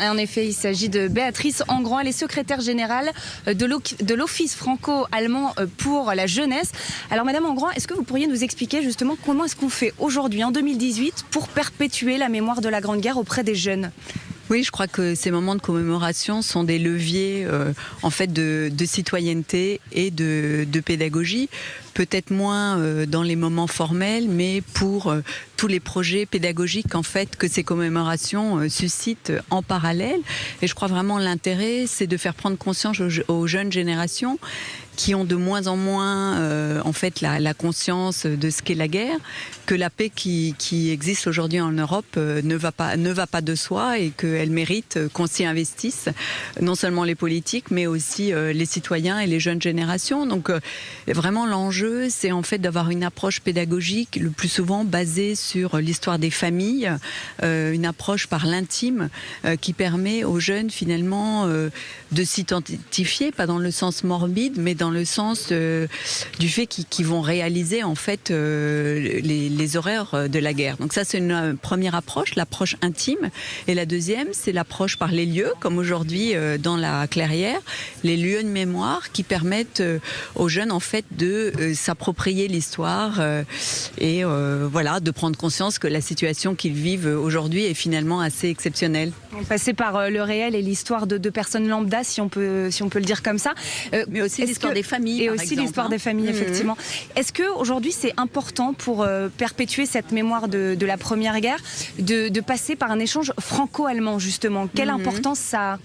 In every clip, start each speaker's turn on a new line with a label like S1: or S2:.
S1: En effet, il s'agit de Béatrice Engrand. Elle est secrétaire générale de l'Office franco-allemand pour la jeunesse. Alors, Madame Engrand, est-ce que vous pourriez nous expliquer justement comment est-ce qu'on fait aujourd'hui, en 2018, pour perpétuer la mémoire de la Grande Guerre auprès des jeunes?
S2: Oui, je crois que ces moments de commémoration sont des leviers euh, en fait de, citoyenneté et de, pédagogie. Peut-être moins euh, dans les moments formels, mais pour euh, tous les projets pédagogiques en fait que ces commémorations suscitent en parallèle. Et je crois vraiment l'intérêt, c'est de faire prendre conscience aux jeunes générations qui ont de moins en moins euh, en fait la, conscience de ce qu'est la guerre, que la paix qui, qui existe aujourd'hui en Europe euh, ne va pas ne va pas de soi et qu'elle mérite qu'on s'y investisse, non seulement les politiques mais aussi euh, les citoyens et les jeunes générations. Donc vraiment l'enjeu c'est en fait d'avoir une approche pédagogique le plus souvent basée sur l'histoire des familles, une approche par l'intime qui permet aux jeunes finalement de s'identifier, pas dans le sens morbide mais dans dans le sens euh, du fait qu'ils vont réaliser en fait euh, les, les, horreurs de la guerre. Donc ça c'est une euh, première approche, l'approche intime. Et la deuxième c'est l'approche par les lieux, comme aujourd'hui dans la clairière, les lieux de mémoire qui permettent aux jeunes en fait de s'approprier l'histoire et voilà de prendre conscience que la situation qu'ils vivent aujourd'hui est finalement assez exceptionnelle.
S1: Passer par le réel et l'histoire de, deux personnes lambda, si on peut si on peut le dire comme ça.
S2: Mais aussi l'histoire des familles.
S1: Et aussi l'histoire des familles, mhm. effectivement. Est-ce qu'aujourd'hui, c'est important pour euh, perpétuer cette mémoire de, la Première Guerre de, passer par un échange franco-allemand, justement? Quelle mhm. importance ça a?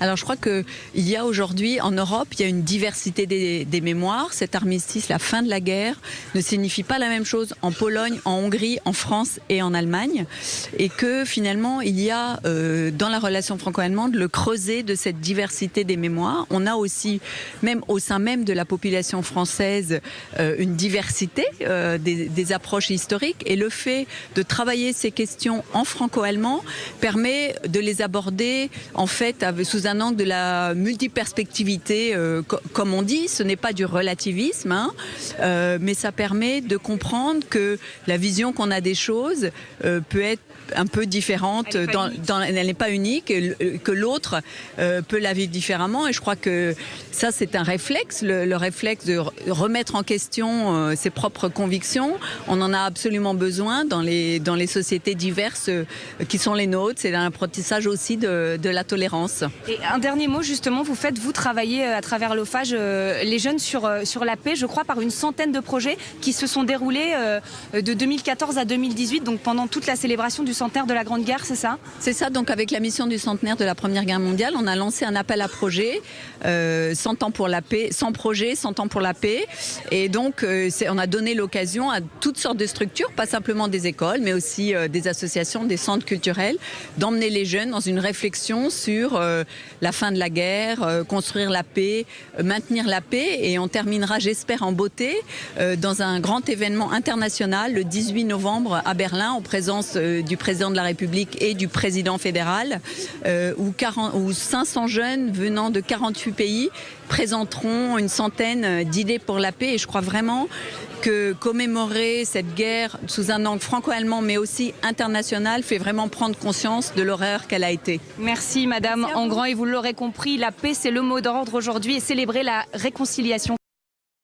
S2: Alors je crois qu'il y a aujourd'hui en Europe, il y a une diversité des, mémoires. Cet armistice, la fin de la guerre, ne signifie pas la même chose en Pologne, en Hongrie, en France et en Allemagne. Et que finalement, il y a euh, dans la relation franco-allemande le creuset de cette diversité des mémoires. On a aussi, même au sein même de la population française, euh, une diversité euh, des, des approches historiques. Et le fait de travailler ces questions en franco-allemand permet de les aborder en fait avec sous un angle de la multiperspectivité, euh, comme on dit. Ce n'est pas du relativisme, hein, euh, mais ça permet de comprendre que la vision qu'on a des choses euh, peut être un peu différente. Elle dans, n'est pas unique, que l'autre peut la vivre différemment. Et je crois que ça, c'est un réflexe, le, réflexe de remettre en question ses propres convictions. On en a absolument besoin dans les, dans les sociétés diverses qui sont les nôtres. C'est un apprentissage aussi de, de la tolérance.
S1: Et un dernier mot, justement, vous faites, vous travaillez euh, à travers l'OFAGE, euh, les jeunes sur, euh, sur la paix, je crois, par une centaine de projets qui se sont déroulés de 2014 à 2018, donc pendant toute la célébration du centenaire de la Grande Guerre, c'est ça?
S2: C'est ça, donc avec la mission du centenaire de la Première Guerre mondiale, on a lancé un appel à projet, 100 ans pour la paix, 100 projets, 100 ans pour la paix. Et donc, on a donné l'occasion à toutes sortes de structures, pas simplement des écoles, mais aussi des associations, des centres culturels, d'emmener les jeunes dans une réflexion sur la fin de la guerre, euh, construire la paix, euh, maintenir la paix. Et on terminera, j'espère, en beauté euh, dans un grand événement international le 18 novembre à Berlin, en présence du président de la République et du président fédéral, où, 40, où 500 jeunes venant de 48 pays présenteront une centaine d'idées pour la paix. Et je crois vraiment que commémorer cette guerre sous un angle franco-allemand mais aussi international fait vraiment prendre conscience de l'horreur qu'elle a été.
S1: Merci Madame Engrand et vous l'aurez compris, la paix c'est le mot d'ordre aujourd'hui et célébrer la réconciliation.